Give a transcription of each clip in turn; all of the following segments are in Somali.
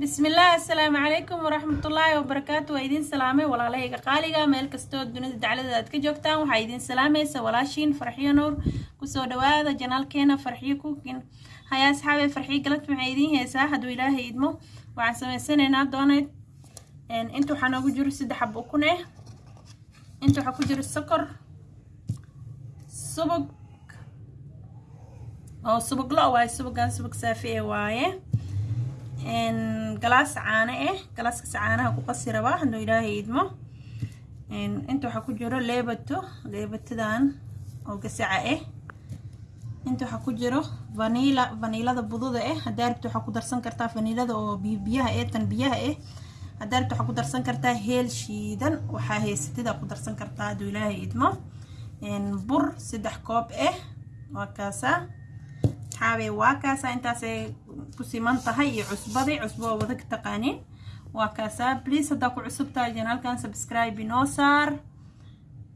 bismillaah assalaamu calaykum waraxmatullaahi wabarakaatu waa idiin salaamay walaalahayga qaaliga. Meel kastoo dunida daclada aad ka joogtaan waxaa idiin salaamaysa walaashiin farxiyo nuur ku soo dhawaada janaalkeena farxiyo kukin hayaa asxaabe farxiyo galad maxay idiin heesaa hadduu ilaahay idmo waxaan samaysanaynaa dooneyd inta waxaa noogu jiro saddex xab ukun ah inta waxaa ku jiro sokor subag oo subag lo waaye subagan subag saafi e waaye galaas caano ah galaaskaas caanaha ku qasi rabaa hadduu ilaahay idmo inta waxaa ku jiro leebato leebatadan oo gasaca ah inta waxaa ku jiro vaniila vaniilada bududa ah haddaa rabto waxaa ku darsan kartaa vaniilada oo biyaha eh tan biyaha ah haddaa rabto waxaa ku darsan kartaa heel shiidan waxaa haysatida ku darsan kartaa hadduu ilaahay idmo bur saddex koob ah waa kaasaa. Xaabe waa kaasaa. Intaasay ku siman tahay iyo cusbadii cusbo oo wada taqaanin waa kaasaa please haddaa ku cusub janaalkan subscribe inoo saar.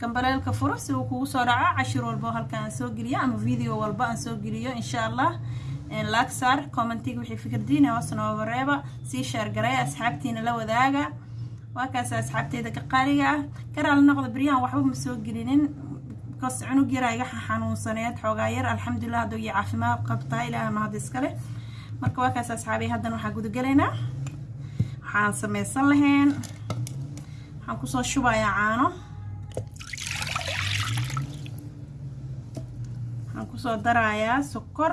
Gambaleelka furo si uu kugu soo dhaco cashir walbo halkan aan soo geliyo ama video walba aan soo geliyo insha allah laag commentiga wixii fikirdiina hoos nooga reeba sii sheergareeya asxaabtiina la wadaaga. Waa kaasa asxaabteeda ka qaaliga. Ah karaala noqda beryahan waxba ma soo gelinin. Bikaas cunug yaraa iga xanuunsaneed xoogaa yar alxamdulilah hadduu iyo caafimaad qabtaa ilaaha mahad iskale marka waa kaas asxaabay haddana waxaa gudagalaynaa waxaan samaysan lahayn. Waxaan ku soo shubayaa caano. Waxaan ku soo darayaa sokor.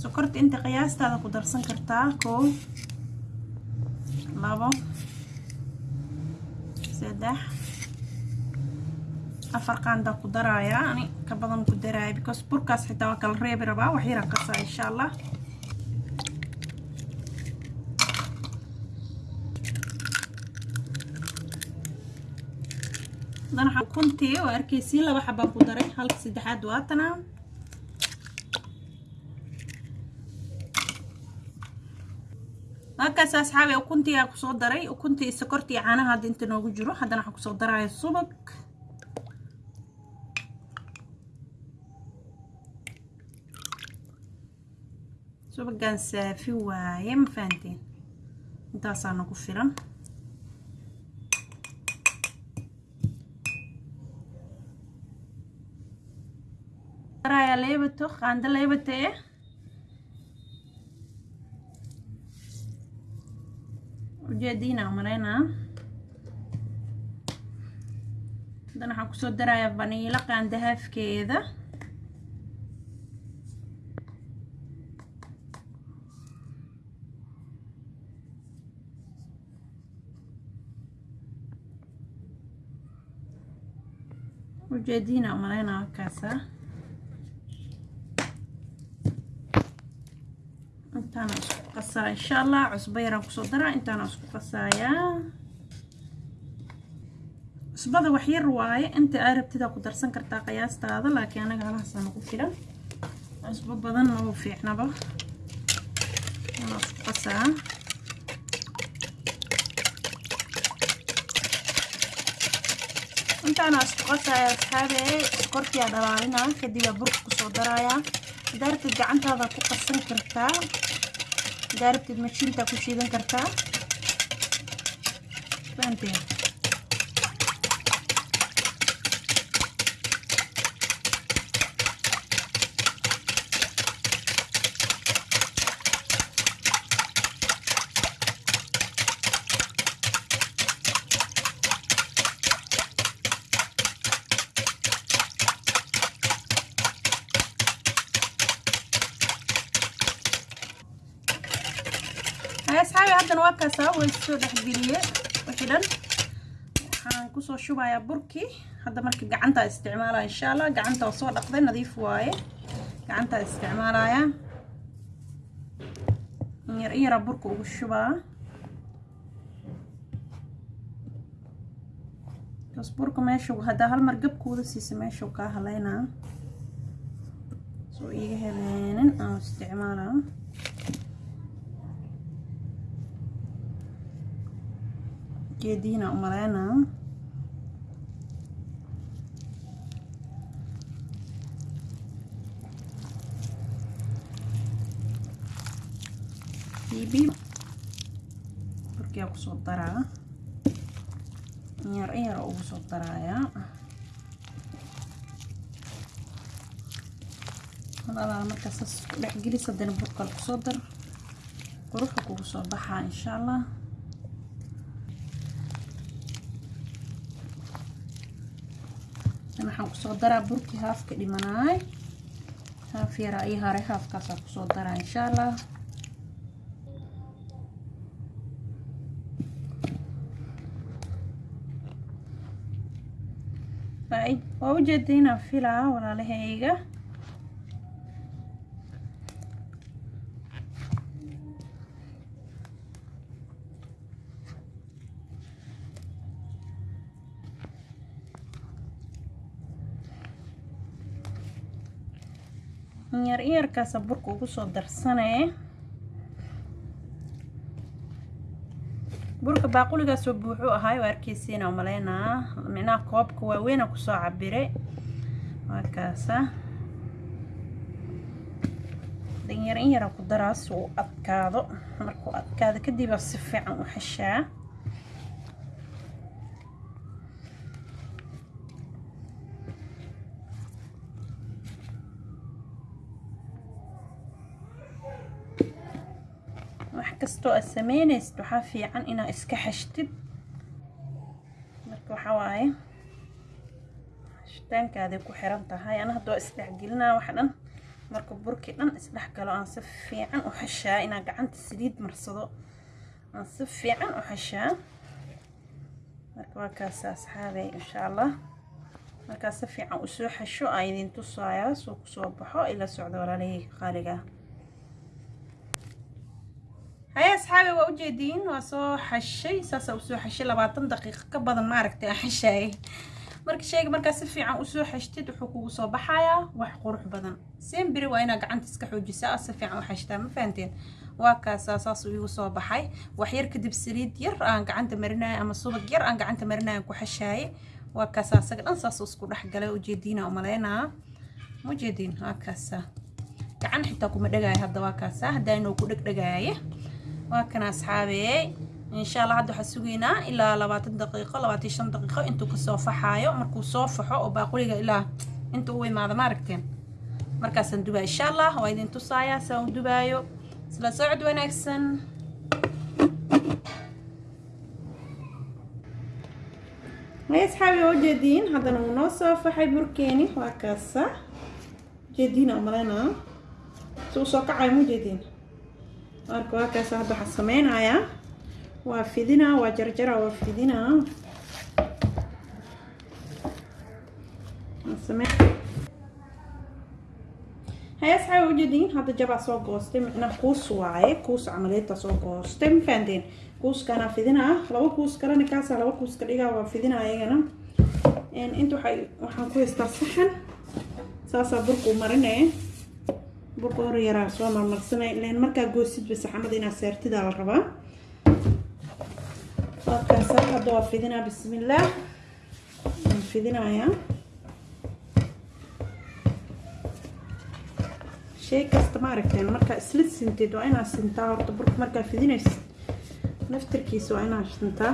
Sokorta inta qiyaastaada ku darsan kartaa kow labo saddex afar qaandaa ku darayaa. Ani ka badan ku daraaya because burkaas xitaa waa kala reebi rabaa. Wax yaraa qasaa insha allah haddana ukuntii oo arkaysiin laba xabaan ku daray. Halka saddexaad waatana halkaas asxaabi ukuntii aa ku soo daray ukuntii sokortii caanaha hadda inta noogu jiro haddana waxaan ku soo daraya subag. Subagan saafi waaye ma fahanteen? Intaasaa nagu filan daraya leebato qaando leebata eh ujeediina maleynaa haddana waxaan ku soo darayaa vaniilo qaanda haafkeeda ujeediina maleynaa halkaasa intaana isku qasaa insha allah cusbo yaraan ku soo daraa intaana isku qasaayaa cusbada wax yar waaye inta aa rabtida ku darsan kartaa qiyaastaada laakiin anaga halahaasa nagu filan. Cusbo badan nagu fiicnaba. Inaa isku qasaa. Intaana isku qasaya asxaabe sokortiyaa dhalaalina kadibaa burka ku soo darayaa daartid gacantaada ku qasan kartaa daartid mashiinta ku shiidan kartaa fahanteen asxaabi haddana waa kaasaa way soo dhexgeliye wixii dhan waxaan ku soo shubayaa burkii hadda marka gacantaa isticmaalaya insha allah gacanta oo soo dhaqday nadiif waaye gacantaa isticmaalaya yar in yaraa burka ugu shubaa kaas burka meeshu haddaa hal mar gabkooda siisa meeshuu kaa haleynaa soo iiga heleenin aan isticmaalaa jeediina umaleynaa bibi. Burkiyaa ku soo daraa inyar inyar ugu soo darayaa hadadaa markaa saas ku dhex gelis haddana burkal ku soo dar quruxu kugu soo baxaa insha allah waxaan ku soo daraa burkii haafka dhimanaay haaf yaraa iyo haray haafkaasaa ku soo daraa insha allah waa ujeeda inaan filaa walaalahayga inyar iyarkaasa burka ugu soo darsanee burka baaquligaasoo buuxuu ahaay waa arkeysiina umaleynaa micnaha koobka waaweyna ku soo cabire waa kaasa. Danyar in yara ku daraa si uu adkaado. Markuu adkaado kadib si fiican u xeshaa wax kastoo aad sameynaysid waxaa fiican inaad iska xashtid. Marka waxaa waaye xashitaankaaday ku xiran tahay ana hadda waa isdhexgelinaa wax dhan. Marka burkii dhan isdhex galo aan si fiican u xashaa inaan gacanta saliid marsado. Aan si fiican u xashaa. Marka waa kaasa asxaabey insha allah markaa si fiican u soo xasho aan idin tusayaa soo ku soo baxo ila socdo walaalahayga qaaliga haya asxaabi waa ujeediin waa soo xashay saasaa u soo xashay labaatan daqiiqo ka badan maaragtay aan xashaayay marka sheyga markaa si fiican u soo xashtid wuxuu kugu soo baxayaa wax qurux badan. Semberi waa inaa gacanta iska xoojisaa si fiican u xashtaa ma fahanteen? Waa kaasaa saas igu soo baxay. Wax yar kadib saliid yar aan gacanta marinaya ama subag yar aan gacanta marinaya ku xashaaye waa kaasaa asaga dhan saas isku dhex galay ujeediina umaleynaa ma ujeediin waa kaasaa gacan xitaa kuma dhagaayo hadda waa kaasaa haddaa inuu ku dhegdhagaaye waa kana asxaabeey insha allah hadda waxaa sugaynaa ilaa labaatan daqiiqo labaatan shan daqiiqo intuu ka soo faxaayo. Markuu soo faxo oo baaquliga ilaa intuu u imaado ma aragteen. Markaasaan dubaa insha allah waa idin tusaayaa saan u dubaayo. Isla socod wanaagsan. Hay asxaabi waa ujeediin haddana wuu noo soo faxay burkeeni. Waa kaasa. Ujeediina umaleynaa si uu soo kacayo ma ujeediin marka waa kaas hadda waxaan sameynayaa waa fidinaa waa jarjara waa fidinaa hay asxaabi ujeediin hadda jabaa soo goostay micnaa kuus waaye kuus camaleeta soo goostay. Ma fahanteen kuuskana fidinaa laba kuus kalena kaasa laba kuus ka dhigaa waa fidinaa ayagana. Inta waxaan ku haystaa saxan saasaa burkuu marinaya hor yaraa soo marmarsanay. Ilan markaa goosidba saxamada inaad saartidaa la rabaa. Waakaasa hadda waa fidinaa bismillaah waan fidinayaa. Shay kasta ma aragteen markaa isla sinteed waa inaad sintaa horta burka markaa fidinaysa naftarkiisa waa inaad sintaa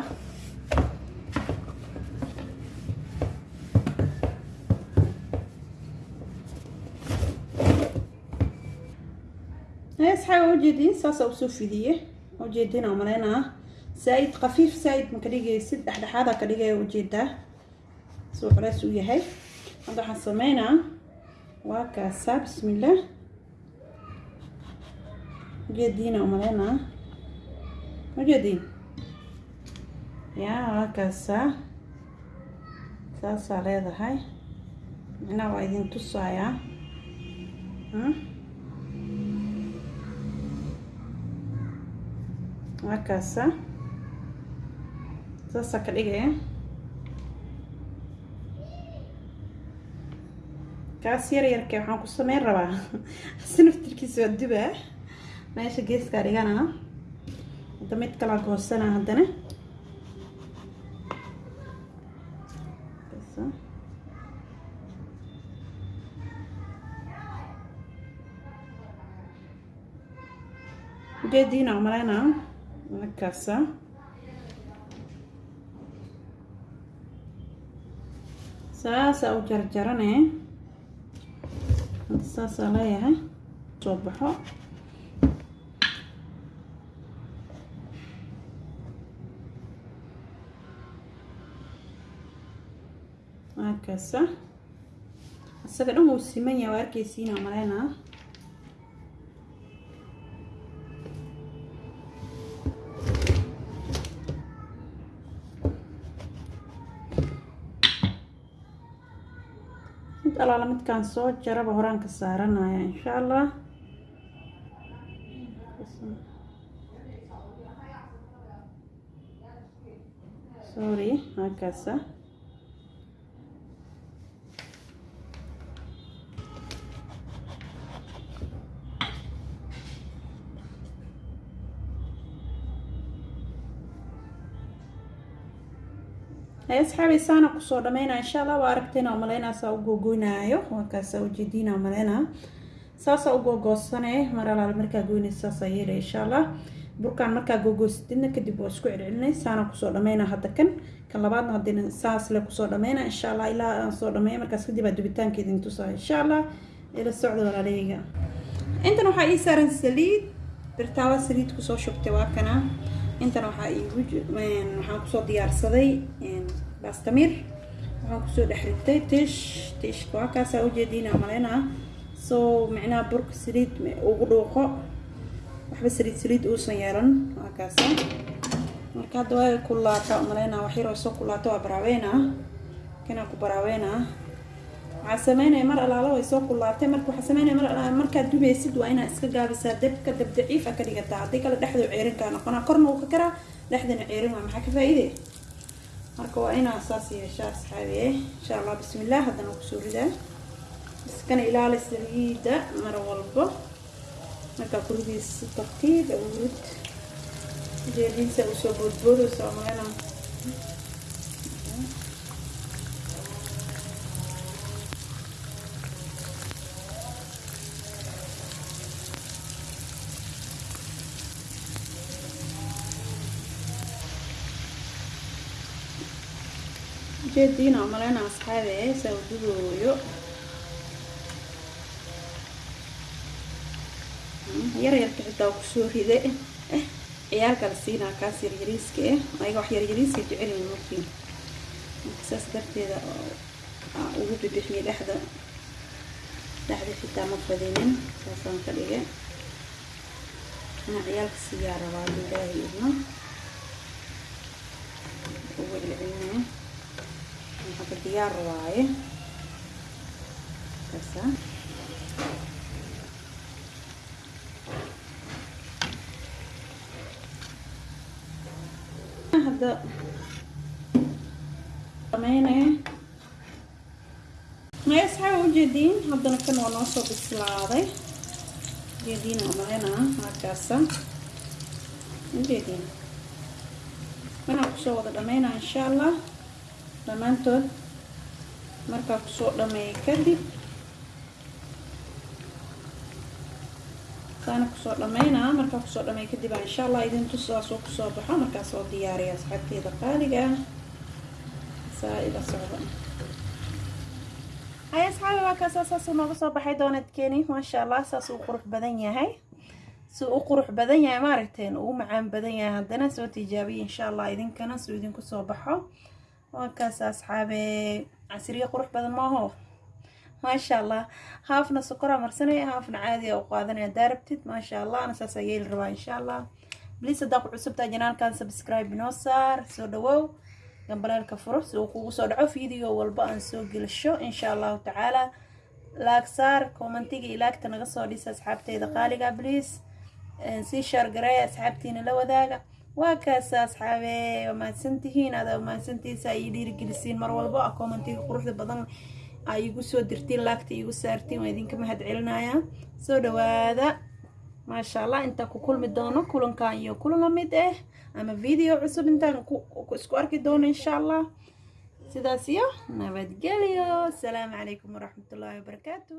asxaaba ujeediin saasaa u soo fidiye ujeediina umaleynaa saa-id khafiif saa-id ma ka dhigaysid dhexdhexaada ka dhigaya u jeedaa suu culays u yahay hadda waxaan sameynaa waa kaasaa bismillaah ujeediina umaleynaa ujeediin yaa waa kaasaa saasaa leedahay micnaha waa idin tusayaa markaasa saasaa ka dhigaya kaas yar yarkee waxaan ku sameyn rabaa si naftirkiisa waa dubaa meesha geeskaa dhigana hadda mid kalaa goosana haddana ujeediina una casa. Saasaa u jarjarane hadda saasaa leeyahay soo baxo waa kaasa dhan uu siman yahay waa arkeysiina maleynaa alaala midkaan soo jaraba horaan ka saaranaya insha allah sorry halkaasa asxaabi saana ku soo dhameynaa insha allah waa aragtayna umaleynaa saa u googoynaayo waakaasa ujeediina umaleynaa saasaa u googoosane mar alaale markaa goynaysa saasaa yeelay insha allah burkaan markaa googoostidna kadib waa isku celcelinay saana ku soo dhameynaa hadda kan. Kan labaadna haddina saas le ku soo dhameynaa insha allah ilaa aan soo dhameeya markaas kadib aa dubitaanka idin insha allah ila socda walaaleyga intan waxaa ii saaran saliid. Birtaawa saliid ku soo shubtay waa kana intana waxaa iigu waxaan ku soo diyaarsaday bastamir. Waxaan ku soo dhex ritay tish tishka waa kaasaa ujeediina maleynaa soo micnaha burka saliid ugu dhuuqo. Waxba saliid saliid uusan yeelan. Waa kaasa marka hadda waa kulaata maleynaa wax yaroo soo kulaata waa baraaweynaa. Kanaa ku baraaweynaa waxaa sameynaya mar alaalo way soo kulaatay marka waxaa sameynaya mar alaalo markaad dubaysid waa inaad iska gaabisaa dabka dab daciif a ka dhigataa. Haddii kale dhexda ceerinkaa noqonaa. Korna uu ka karaa dhexdana ceerin waa maxaa ka faa-iide? Marka waa inaa saas yeeshaa asxaabiye insha allah bismillaah haddana ku soo ridaa. Iskana ilaali saliida mar walbo. Markaa kuridiis si tartiib awurud jeediisa u soo boodboodayso malena jeediina malena asxaabe saa udugooyo yaryarka xitaa ku soo ride. Ciyaalka la siinaa kaas yaryariiska eh ayaga wax yaryariiska jecelin markii. Marka saas darteeda ugu bibixiyay dhexda. Dhexda xitaa ma fadinin saasaan ka dhigay. Ana ciyaalka siiyaa rabaa ilaahay idna ugu celcelinaya diyaar waaye kaasa hadda sameynaya may asxaaba ujeediin haddana kan waa noo soo bislaaday ujeediin amalena markaasa ujeediin manaa ku soo wada dhameynaa insha allah dhammaantood markaa ku soo dhameeya kadib saana ku soo dhameynaa markaa ku soo dhameeya kadib aa insha allah idin tusaasoo ku soo baxo markaa soo diyaariya asxaabteeda qaaliga saa ila socda hay asxaabi waa kaasa saasuu nooga soo baxay doonadkeeni maasha allah saas uu qurux badan yahay si u qurux badan yahay maaragteen uu macaan badan yahay haddana soo tijaabiya insha allah idinkana suu idinku soo baxo waa kaas asxaabe. Casriye qurux badan maaho maasha allah haafna sokoraa marsanaya haafna caadiya u qaadanaya hadaa rabtid maasha allah ana saas yeeli rabaa insha allah bliis haddaa ku cusubtaa janaalkan subscribe inoo saar soo dhawow. Gambaleelka furo si uu kugu soo dhaco video walba aan soo gelisho insha allahu tacaala. Laag saar commentiga ilaagta naga soo dhisa asxaabteyda qaaliga bliis sii shaargareeya asxaabtiina la wadaaga waa kaasa asxaabe? Waa mahadsantihiin? Adaa mahadsantiisa ay dhiirigelisiin mar walbo a commentiga quruxda badan ay igu soo dirtiin laagta igu saartiin waa idinka mahad celinayaa soo dhawaada maasha allah intaan ku kulmi doono kulankan iyo kulan la mid ah ama video cusub intaan isku arki doono insha allah sidaas iyo nabadgelyo. Asalaamu calaykum waraxmatullaahi wabarakaatu